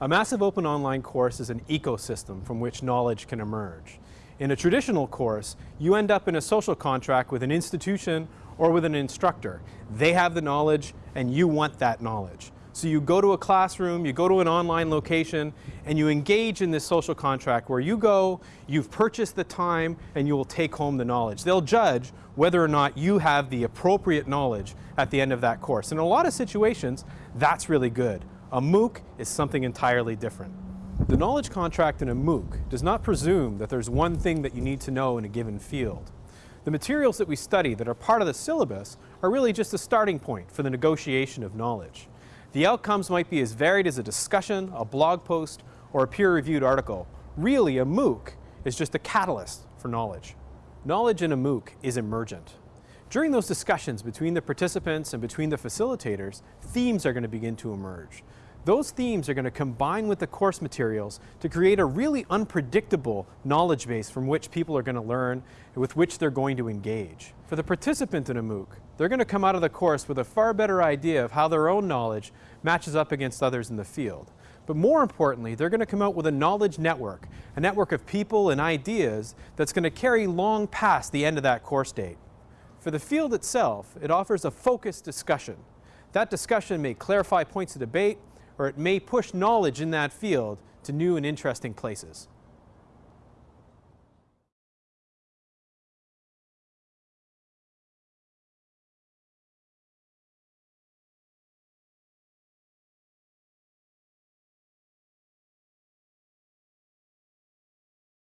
A massive open online course is an ecosystem from which knowledge can emerge. In a traditional course, you end up in a social contract with an institution or with an instructor. They have the knowledge and you want that knowledge. So you go to a classroom, you go to an online location, and you engage in this social contract where you go, you've purchased the time, and you will take home the knowledge. They'll judge whether or not you have the appropriate knowledge at the end of that course. In a lot of situations, that's really good. A MOOC is something entirely different. The knowledge contract in a MOOC does not presume that there's one thing that you need to know in a given field. The materials that we study that are part of the syllabus are really just a starting point for the negotiation of knowledge. The outcomes might be as varied as a discussion, a blog post, or a peer-reviewed article. Really, a MOOC is just a catalyst for knowledge. Knowledge in a MOOC is emergent. During those discussions between the participants and between the facilitators, themes are going to begin to emerge. Those themes are going to combine with the course materials to create a really unpredictable knowledge base from which people are going to learn and with which they're going to engage. For the participant in a MOOC, they're going to come out of the course with a far better idea of how their own knowledge matches up against others in the field. But more importantly, they're going to come out with a knowledge network, a network of people and ideas that's going to carry long past the end of that course date. For the field itself, it offers a focused discussion. That discussion may clarify points of debate, or it may push knowledge in that field to new and interesting places.